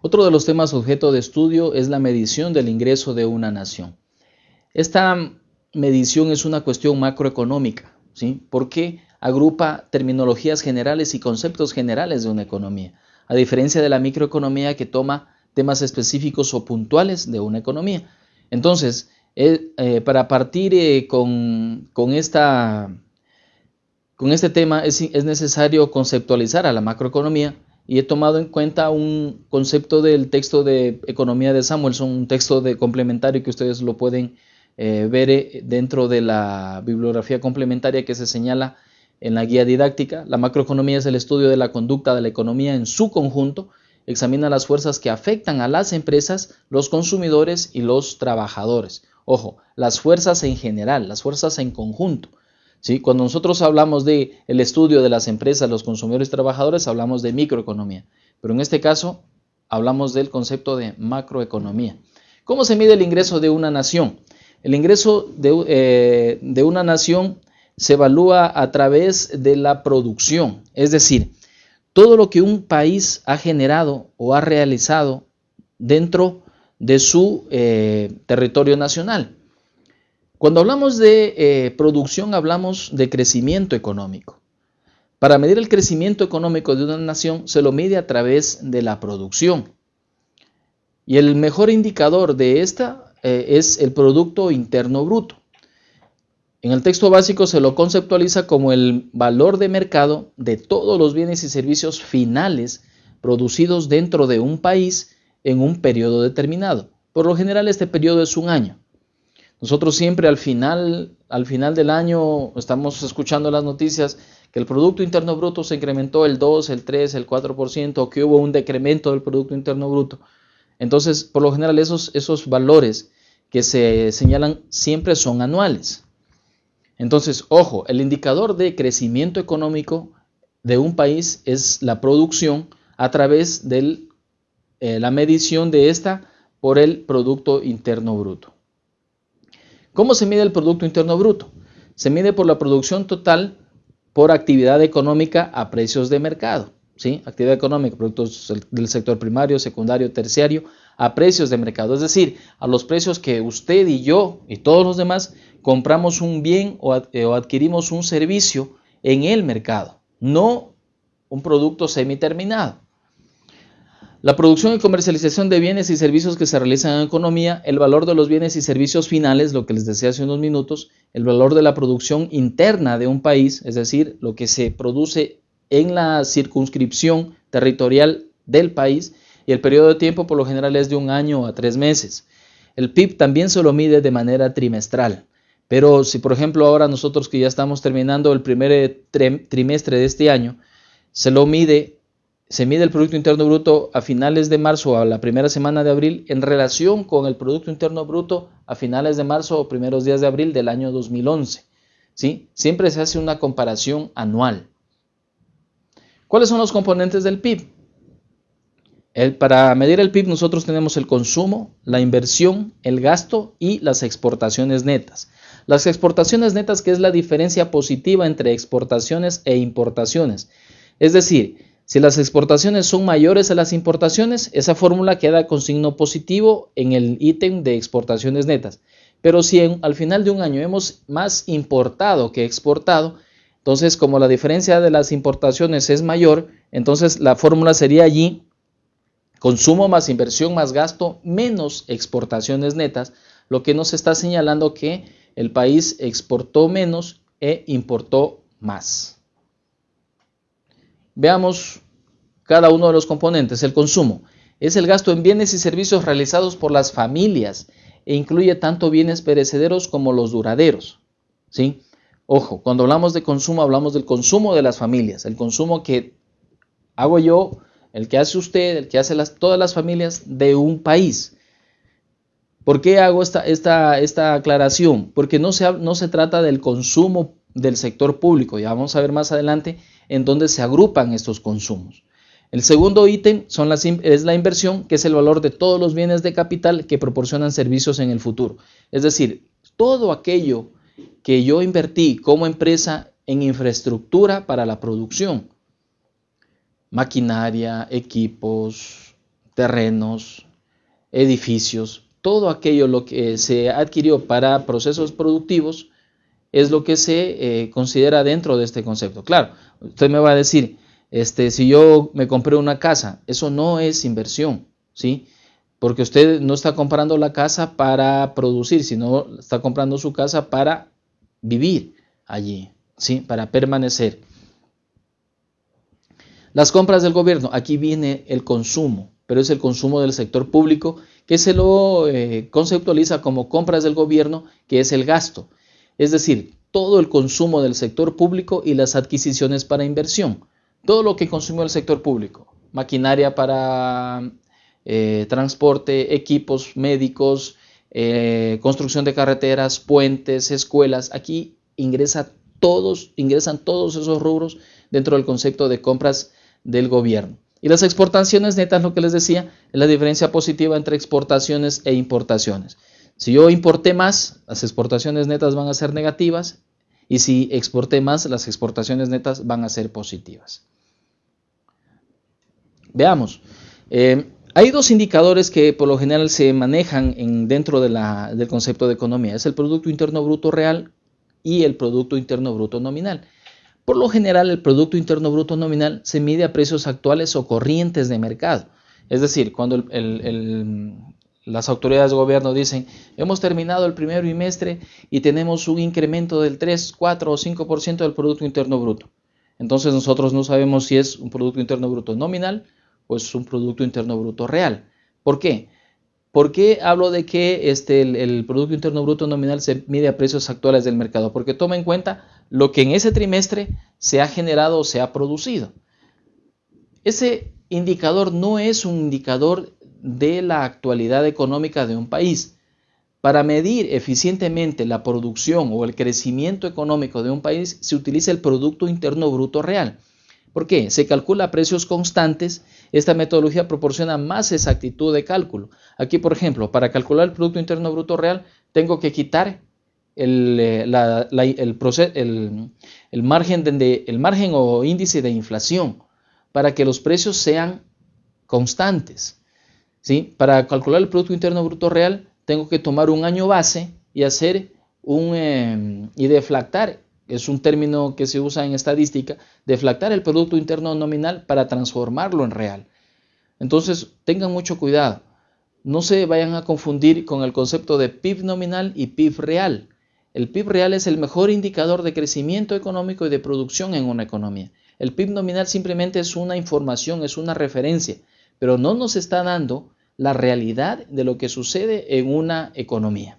Otro de los temas objeto de estudio es la medición del ingreso de una nación. Esta medición es una cuestión macroeconómica, ¿sí? porque agrupa terminologías generales y conceptos generales de una economía, a diferencia de la microeconomía que toma temas específicos o puntuales de una economía. Entonces, eh, eh, para partir eh, con, esta, con, este tema es, es necesario conceptualizar a la macroeconomía y he tomado en cuenta un concepto del texto de economía de Samuelson, un texto de complementario que ustedes lo pueden ver dentro de la bibliografía complementaria que se señala en la guía didáctica. La macroeconomía es el estudio de la conducta de la economía en su conjunto examina las fuerzas que afectan a las empresas, los consumidores y los trabajadores. Ojo, las fuerzas en general, las fuerzas en conjunto. Cuando nosotros hablamos del el estudio de las empresas, los consumidores y trabajadores, hablamos de microeconomía. Pero en este caso, hablamos del concepto de macroeconomía. ¿Cómo se mide el ingreso de una nación? El ingreso de, eh, de una nación se evalúa a través de la producción, es decir, todo lo que un país ha generado o ha realizado dentro de su eh, territorio nacional. Cuando hablamos de eh, producción hablamos de crecimiento económico. Para medir el crecimiento económico de una nación se lo mide a través de la producción. Y el mejor indicador de esta eh, es el Producto Interno Bruto. En el texto básico se lo conceptualiza como el valor de mercado de todos los bienes y servicios finales producidos dentro de un país en un periodo determinado. Por lo general este periodo es un año. Nosotros siempre al final, al final del año estamos escuchando las noticias que el Producto Interno Bruto se incrementó el 2, el 3, el 4%, o que hubo un decremento del Producto Interno Bruto. Entonces, por lo general esos, esos valores que se señalan siempre son anuales. Entonces, ojo, el indicador de crecimiento económico de un país es la producción a través de eh, la medición de esta por el Producto Interno Bruto. ¿Cómo se mide el Producto Interno Bruto? Se mide por la producción total por actividad económica a precios de mercado. ¿sí? Actividad económica, productos del sector primario, secundario, terciario, a precios de mercado. Es decir, a los precios que usted y yo y todos los demás compramos un bien eh, o, adquirimos un servicio en el mercado, no un producto semiterminado. La producción y comercialización de bienes y servicios que se realizan en economía, el valor de los bienes y servicios finales, lo que les decía hace unos minutos, el valor de la producción interna de un país, es decir, lo que se produce en la circunscripción territorial del país, y el periodo de tiempo por lo general es de un año a tres meses. El PIB también se lo mide de manera trimestral. Pero si por ejemplo ahora nosotros que ya estamos terminando el primer eh, trimestre de este año, se lo mide, se mide el Producto Interno Bruto a finales de marzo o a la primera semana de abril en relación con el Producto Interno Bruto a finales de marzo o primeros días de abril del año 2011. ¿sí? Siempre se hace una comparación anual. ¿Cuáles son los componentes del PIB? para medir el PIB nosotros tenemos el consumo, la inversión, el gasto y las exportaciones netas. Las exportaciones netas, que es la diferencia positiva entre exportaciones e importaciones. Es decir, si las exportaciones son mayores a las importaciones, esa fórmula queda con signo positivo en el ítem de exportaciones netas. Pero si al final de un año hemos más importado que exportado, entonces como la diferencia de las importaciones es mayor, entonces la fórmula sería allí consumo más inversión más gasto menos exportaciones netas, lo que nos está señalando que el país exportó menos e importó más. Veamos cada uno de los componentes. El consumo es el gasto en bienes y servicios realizados por las familias e incluye tanto bienes perecederos como los duraderos. ¿sí? Ojo, cuando hablamos de consumo hablamos del consumo de las familias, el consumo que hago yo, el que hace usted, el que hace todas las familias de un país. ¿Por qué hago esta, esta, esta aclaración? Porque no se, no se trata del consumo del sector público, ya vamos a ver más adelante en dónde se agrupan estos consumos. El segundo ítem es la inversión, que es el valor de todos los bienes de capital que proporcionan servicios en el futuro. Es decir, todo aquello que yo invertí como empresa en infraestructura para la producción, maquinaria, equipos, terrenos, edificios, todo aquello lo que se adquirió para procesos productivos es lo que se eh, considera dentro de este concepto. Claro, usted me va a decir, este, si yo me compré una casa, eso no es inversión, ¿sí? Porque usted no está comprando la casa para producir, sino está comprando su casa para vivir allí, ¿sí? Para permanecer. Las compras del gobierno, aquí viene el consumo, pero es el consumo del sector público que se lo eh, conceptualiza como compras del gobierno, que es el gasto. Es decir, todo el consumo del sector público y las adquisiciones para inversión. Todo lo que consumió el sector público. Maquinaria para eh, transporte, equipos médicos, eh, construcción de carreteras, puentes, escuelas. Aquí ingresa todos, ingresan todos esos rubros dentro del concepto de compras del gobierno. Y las exportaciones netas, lo que les decía, es la diferencia positiva entre exportaciones e importaciones. Si yo importé más, las exportaciones netas van a ser negativas y si exporté más, las exportaciones netas van a ser positivas. Veamos. Eh, hay dos indicadores que por lo general se manejan en, dentro del concepto de economía. Es el Producto Interno Bruto Real y el Producto Interno Bruto Nominal. Por lo general, el Producto Interno Bruto Nominal se mide a precios actuales o corrientes de mercado. Es decir, cuando el, las autoridades de gobierno dicen, hemos terminado el primer bimestre y tenemos un incremento del 3, 4 o 5% del Producto Interno Bruto. Entonces nosotros no sabemos si es un Producto Interno Bruto nominal o es un Producto Interno Bruto real. ¿Por qué? ¿Por qué hablo de que este, el, Producto Interno Bruto nominal se mide a precios actuales del mercado? Porque toma en cuenta lo que en ese trimestre se ha generado o se ha producido. Ese indicador no es un indicador de la actualidad económica de un país. Para medir eficientemente la producción o el crecimiento económico de un país se utiliza el Producto Interno Bruto Real. ¿Por qué? Se calcula a precios constantes. Esta metodología proporciona más exactitud de cálculo. Aquí, por ejemplo, para calcular el Producto Interno Bruto Real, tengo que quitar el, eh, el, margen el margen o índice de inflación para que los precios sean constantes. Para calcular el Producto Interno Bruto Real, tengo que tomar un año base y hacer un em, y deflactar, es un término que se usa en estadística, deflactar el Producto Interno Nominal para transformarlo en real. Entonces, tengan mucho cuidado. No se vayan a confundir con el concepto de PIB nominal y PIB real. El PIB real es el mejor indicador de crecimiento económico y de producción en una economía. El PIB nominal simplemente es una información, es una referencia, pero no nos está dando la realidad de lo que sucede en una economía.